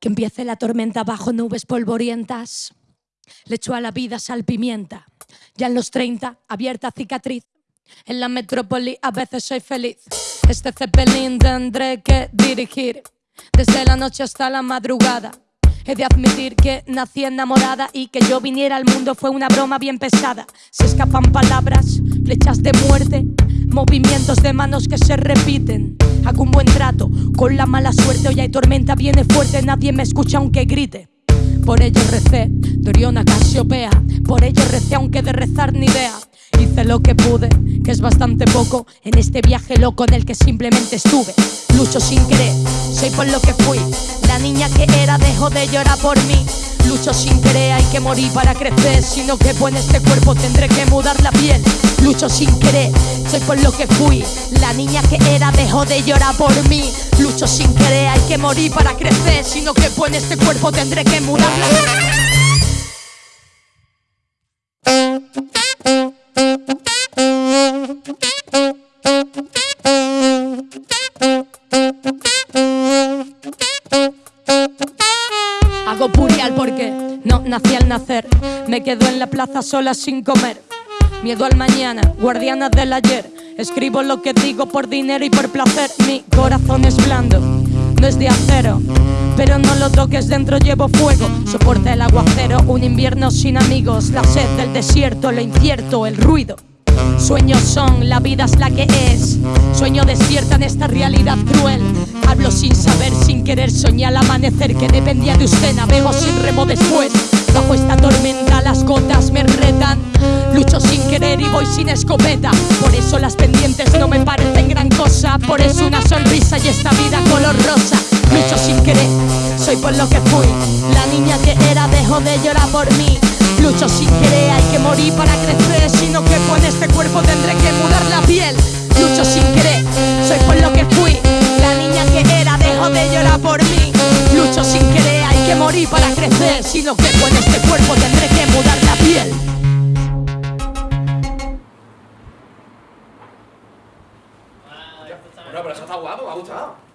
Que empiece la tormenta bajo nubes polvorientas. Le echo a la vida sal pimienta. Ya en los 30, abierta cicatriz. En la metrópoli a veces soy feliz. Este cepelín tendré que dirigir. Desde la noche hasta la madrugada. He de admitir que nací enamorada y que yo viniera al mundo fue una broma bien pesada. Se escapan palabras, flechas de muerte, movimientos de manos que se repiten. Hago un buen trato con la mala suerte, hoy hay tormenta, viene fuerte, nadie me escucha aunque grite. Por ello recé, Doriona Casiopea, por ello recé aunque de rezar ni idea. Hice lo que pude, que es bastante poco, en este viaje loco en el que simplemente estuve. Lucho sin querer, soy por lo que fui, la niña que era dejó de llorar por mí. Lucho sin querer, hay que morir para crecer. Si no quepo en este cuerpo, tendré que mudar la piel. Lucho sin querer, soy por lo que fui. La niña que era dejó de llorar por mí. Lucho sin querer, hay que morir para crecer. Si no quepo en este cuerpo, tendré que mudar la piel. Hago purial porque no nací al nacer. Me quedo en la plaza sola sin comer. Miedo al mañana, guardiana del ayer. Escribo lo que digo por dinero y por placer. Mi corazón es blando, no es de acero. Pero no lo toques, dentro llevo fuego. Soporta el aguacero, un invierno sin amigos. La sed del desierto, lo incierto, el ruido. Sueños son, la vida es la que es. Sueño despierta en esta realidad cruel. Hablo sin saber, sin querer, soñé al amanecer que dependía de usted. Navego sin remo después. Bajo esta tormenta las gotas me retan. Lucho sin querer y voy sin escopeta. Por eso las pendientes no me parecen gran cosa. Por eso una sonrisa y esta vida color rosa. Lucho sin querer, soy por lo que fui. La niña que era dejó de llorar por mí. Lucho sin querer, hay que morir para crecer Si no quepo en este cuerpo tendré que mudar la piel Lucho sin Lucho sin querer, hay que morir para crecer. Si no quepo en este cuerpo tendré que mudar la piel. Bueno, pero eso está guapo, me ha gustado